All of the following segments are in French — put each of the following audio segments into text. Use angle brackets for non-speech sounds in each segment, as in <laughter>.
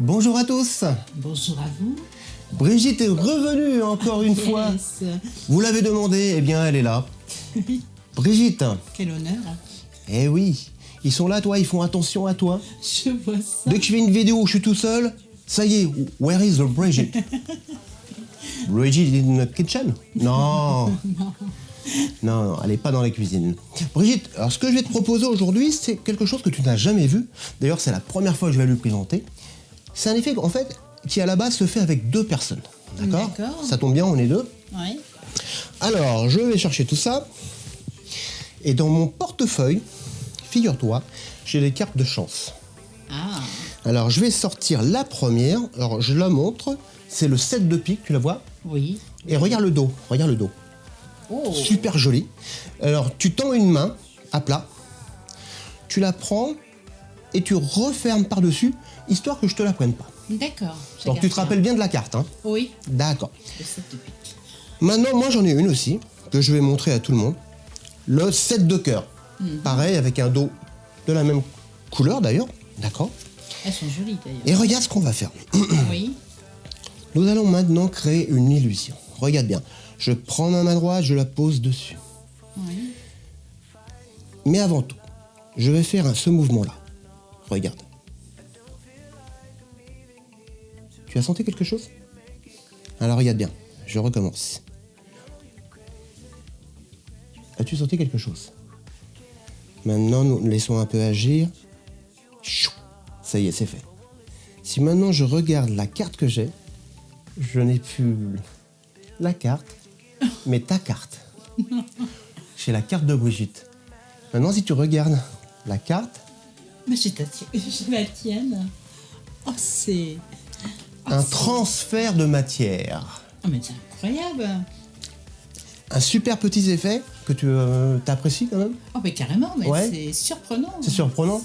Bonjour à tous Bonjour à vous. Brigitte est revenue encore une fois. Vous l'avez demandé, eh bien elle est là. <laughs> Brigitte, Quel honneur. eh oui, ils sont là toi, ils font attention à toi. Je vois ça. Dès que je fais une vidéo où je suis tout seul, ça y est, where is the Brigitte? <laughs> Brigitte in the kitchen? Non <laughs> Non, non, elle n'est pas dans la cuisine. Brigitte, alors ce que je vais te proposer aujourd'hui, c'est quelque chose que tu n'as jamais vu. D'ailleurs, c'est la première fois que je vais lui présenter. C'est un effet, en fait, qui à la base se fait avec deux personnes. D'accord. Ça tombe bien, on est deux. Oui. Alors, je vais chercher tout ça. Et dans mon portefeuille, figure-toi, j'ai des cartes de chance. Ah, Alors, je vais sortir la première. Alors, je la montre. C'est le 7 de pique, tu la vois oui. Et regarde le dos, regarde le dos. Oh, Super joli. Alors, tu tends une main à plat. Tu la prends et tu refermes par-dessus, histoire que je te la prenne pas. d'accord. Donc, tu te rappelles bien de la carte, hein Oui. D'accord. Le 7 de pique. Maintenant, moi, j'en ai une aussi, que je vais montrer à tout le monde. Le 7 de cœur. Pareil, avec un dos de la même couleur, d'ailleurs. D'accord Elles sont jolies d'ailleurs. Et regarde ce qu'on va faire. <clears throat> Oui. Nous allons maintenant créer une illusion. Regarde bien. Je prends ma main droite, je la pose dessus. Oui. Mais avant tout, je vais faire un- ce mouvement-là. Regarde. Tu as senti quelque chose? Alors regarde bien, je recommence. As-tu senti quelque chose? Maintenant, nous laissons un peu agir. Chou Ça y est, c'est fait. Si maintenant je regarde la carte que j'ai, je n'ai plus la carte, mais ta carte. <laughs> J'ai la carte de Brigitte. Maintenant, si tu regardes la carte, Mais j'ai la <laughs> tienne. Oh, c'est. Oh, un transfert de matière. Oh, mais c'est incroyable. Un super petit effet que tu euh, apprécies quand même. Oh, mais carrément, mais Ouais. c'est surprenant. C'est surprenant.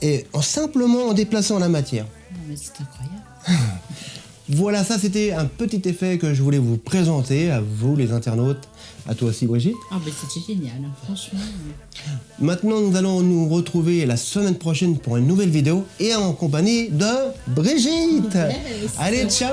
Et en simplement en déplaçant la matière. Non, mais c'est incroyable. <laughs> Voilà, ça c'était un petit effet que je voulais vous présenter à vous les internautes, à toi aussi Brigitte. Oh, mais c'était génial, hein, franchement. Maintenant, nous allons nous retrouver la semaine prochaine pour une nouvelle vidéo et en compagnie de Brigitte. Yes. Allez, ciao.